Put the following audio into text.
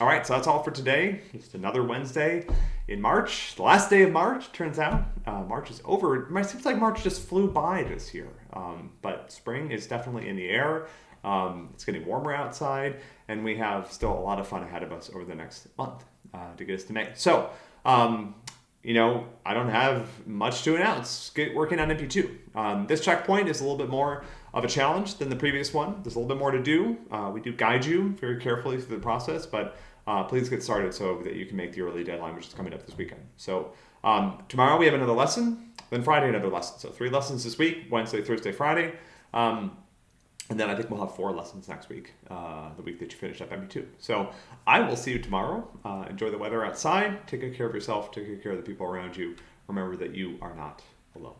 all right, so that's all for today. Just another Wednesday in March, the last day of March. Turns out uh, March is over. It seems like March just flew by this year, um, but spring is definitely in the air. Um, it's getting warmer outside, and we have still a lot of fun ahead of us over the next month uh, to get us to May. So, um, you know, I don't have much to announce. Get working on MP2. Um, this checkpoint is a little bit more of a challenge than the previous one. There's a little bit more to do. Uh, we do guide you very carefully through the process, but uh, please get started so that you can make the early deadline, which is coming up this weekend. So um, tomorrow we have another lesson, then Friday another lesson. So three lessons this week, Wednesday, Thursday, Friday. Um, and then I think we'll have four lessons next week, uh, the week that you finish up MP2. So I will see you tomorrow. Uh, enjoy the weather outside. Take good care of yourself. Take good care of the people around you. Remember that you are not alone.